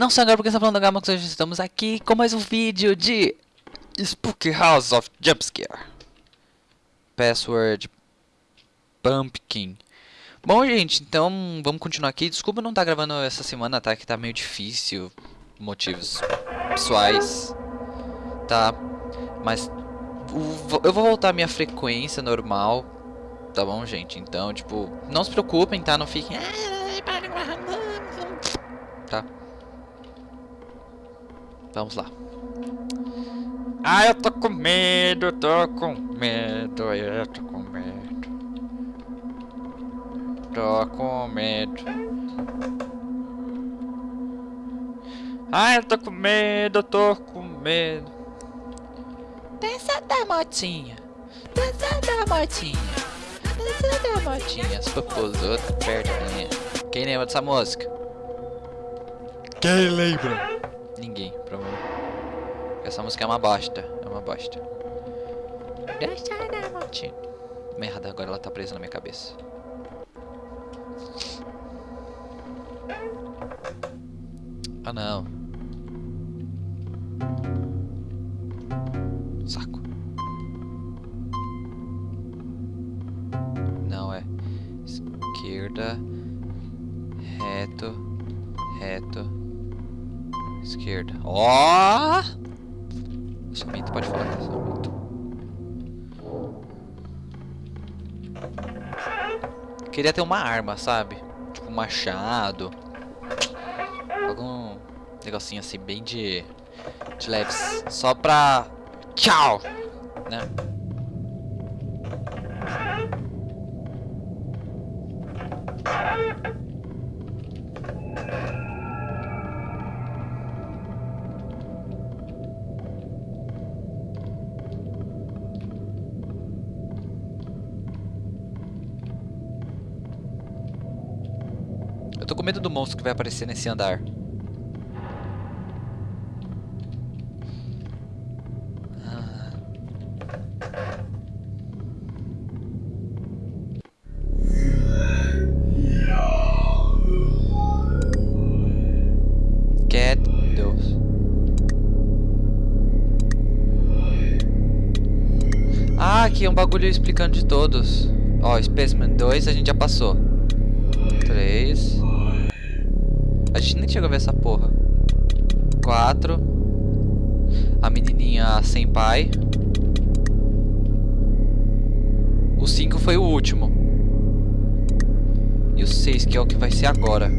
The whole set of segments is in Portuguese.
Não só agora porque está falando da Gama, hoje estamos aqui com mais um vídeo de Spooky House of Jumpscare. Password Pumpkin. Bom, gente, então vamos continuar aqui. Desculpa não estar tá gravando essa semana, tá? Que tá meio difícil. Motivos pessoais. Tá? Mas eu vou voltar à minha frequência normal. Tá bom, gente? Então, tipo, não se preocupem, tá? Não fiquem. Tá? Vamos lá. Ah, eu tô com medo, eu tô com medo, eu tô com medo. Tô com medo. Ah, eu tô com medo, eu tô com medo. Dança da motinha. Dança da motinha. Dança da motinha. As popozotas perto da minha. Quem lembra dessa música? Quem lembra? Ninguém, provavelmente. Essa música é uma bosta. É uma bosta. Merda, agora ela tá presa na minha cabeça. Ah, não. Saco. Não, é esquerda, reto, reto, Esquerda. Ó! Oh! Somente pode falar. Somente. Queria ter uma arma, sabe? Tipo um machado. Algum negocinho assim, bem de, de leves. Só pra... Tchau! Né? Tô com medo do monstro que vai aparecer nesse andar. Ah. Deus. Ah, aqui é um bagulho explicando de todos. Ó, Specimen 2 a gente já passou. 3 a gente nem chegou a ver essa porra. Quatro. A menininha sem pai. O cinco foi o último. E o seis que é o que vai ser agora.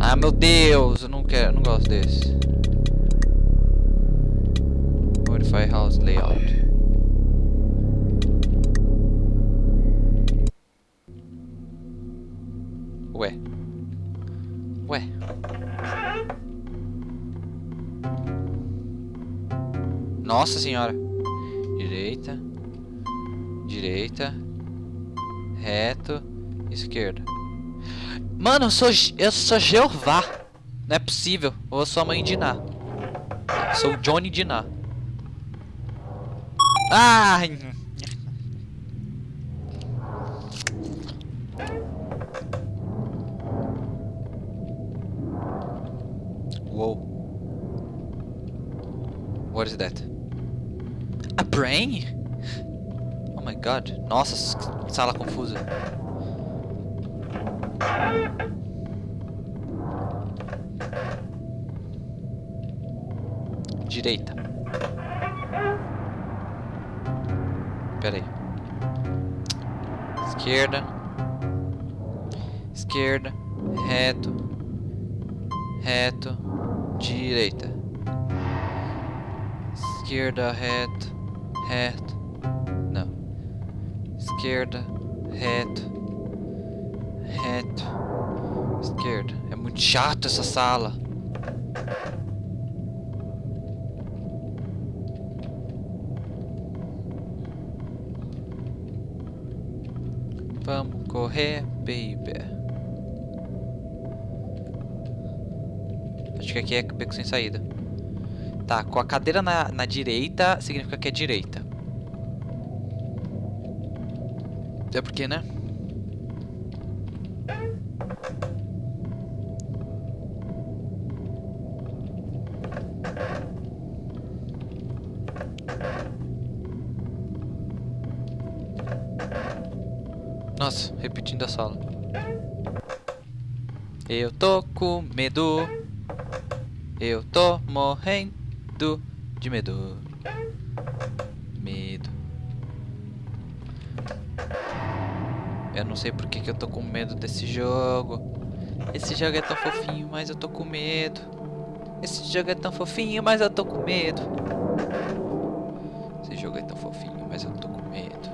Ah, meu Deus, eu não quero, não gosto desse. Modify house layout. Ué. Ué. Nossa senhora. Direita. Direita. Reto. Esquerda. Mano, eu sou, eu sou Jeová. Não é possível. Ou eu sou a mãe de Ná. Sou Johnny de Ná. Whoa. What is that? A brain? Oh my god. Nossa, sala confusa. Direita. Pera aí. Esquerda. Esquerda. Reto. Reto direita, esquerda, reto, reto, não, esquerda, reto, reto, esquerda. É muito chato essa sala. Vamos correr, baby. Acho que aqui é beco sem saída. Tá, com a cadeira na, na direita, significa que é direita. É porque, né? Nossa, repetindo a sala. Eu tô com medo. Eu tô morrendo de medo. Medo. Eu não sei por que, que eu tô com medo desse jogo. Esse jogo é tão fofinho, mas eu tô com medo. Esse jogo é tão fofinho, mas eu tô com medo. Esse jogo é tão fofinho, mas eu tô com medo.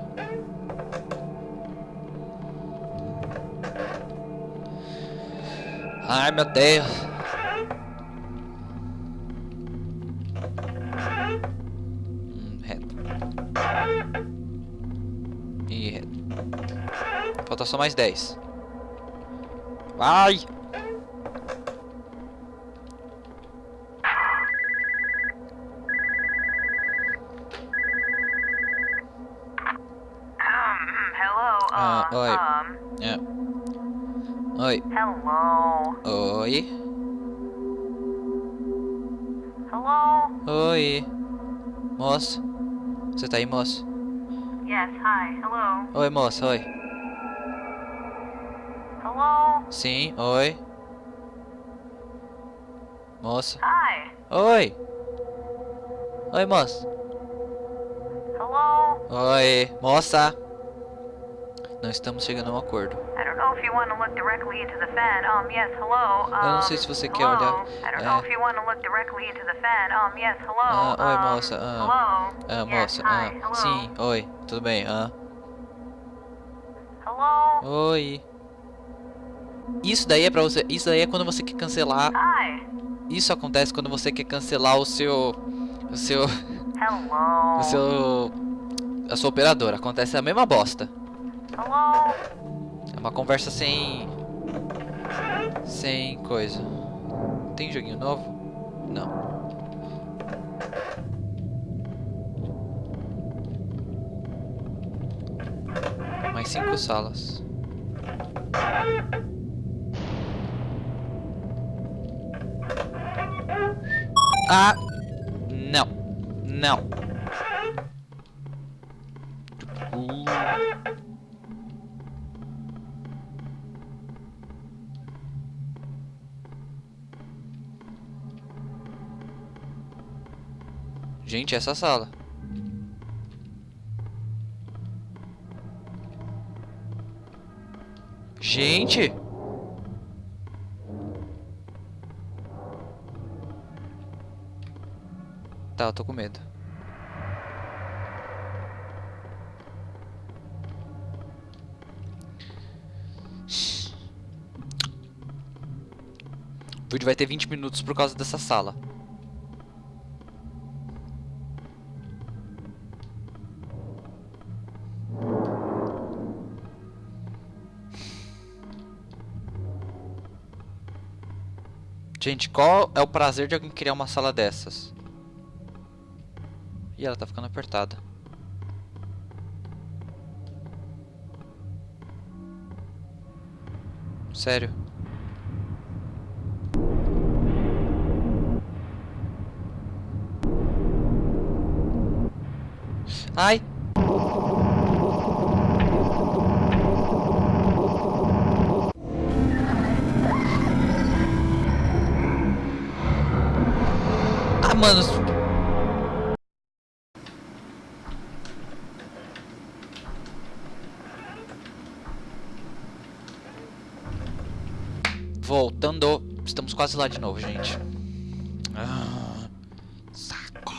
Ai, meu Deus. Falta só mais 10. Vai! Ah, oi. É. Oi. hello. Oi. Hello. Oi. Moça. Você tá aí, moça? Yes. Hi. Hello. Oi, moça. Oi. Hello. Sim. Oi. Moça. Hi. Oi. Oi, moça. Hello. Oi. Moça. Não estamos chegando a um acordo. Eu não sei se você quer olhar- é. Ah, oi, moça, ah. Ah, moça. Ah, sim. Oi. Tudo bem? Ah. Hello. Oi. Isso daí é pra você. Isso daí é quando você quer cancelar. Isso acontece quando você quer cancelar o seu. O seu. Hello. O seu. A sua operadora. Acontece a mesma bosta. Hello. É uma conversa sem. Sem coisa. Tem joguinho novo? Não. Mais cinco salas. Ah! Não. Não. Gente, essa sala. Gente! Tá, eu tô com medo. O vídeo vai ter 20 minutos por causa dessa sala. Gente, qual é o prazer de alguém criar uma sala dessas? Ih, ela tá ficando apertada. Sério. Ai! Ah, mano. Estamos quase lá de novo, gente. Ah, saco.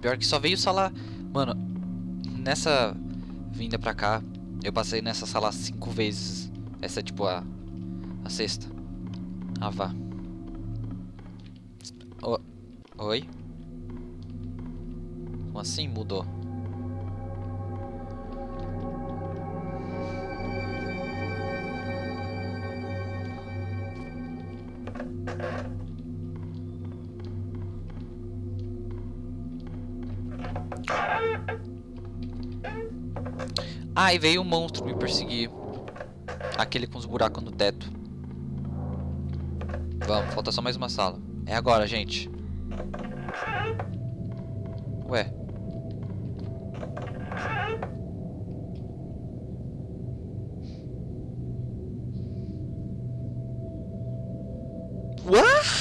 Pior que só veio sala. Mano, nessa vinda pra cá, eu passei nessa sala cinco vezes. Essa é tipo a. A sexta. Ah, vá. O- Oi? Como assim mudou? Ah, e veio um monstro me perseguir. Aquele com os buracos no teto. Vamos, falta só mais uma sala. É agora, gente. Ué. What?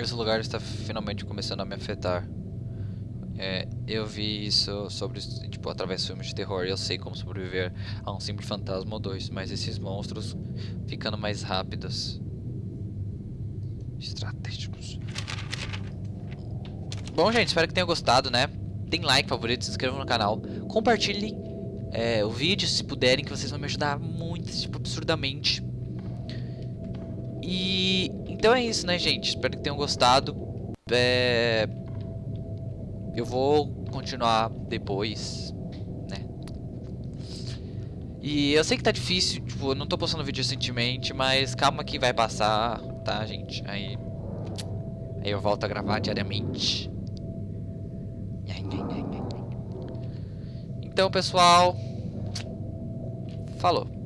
Esse lugar está finalmente começando a me afetar. É, eu vi isso sobre, tipo, através de filmes de terror. Eu sei como sobreviver a um simples fantasma ou dois, mas esses monstros ficando mais rápidos. Estratégicos. Bom, gente, espero que tenham gostado, né? Deem like, favorito, se inscrevam no canal. Compartilhem é, o vídeo se puderem, que vocês vão me ajudar muito, tipo, absurdamente. E então é isso, né, gente? Espero que tenham gostado. É... Eu vou continuar depois, né? E eu sei que tá difícil, tipo, eu não tô postando vídeo recentemente, mas calma que vai passar, tá, gente? Aí, aí eu volto a gravar diariamente. Então, pessoal, falou.